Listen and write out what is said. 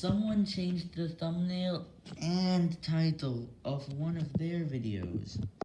Someone changed the thumbnail and title of one of their videos.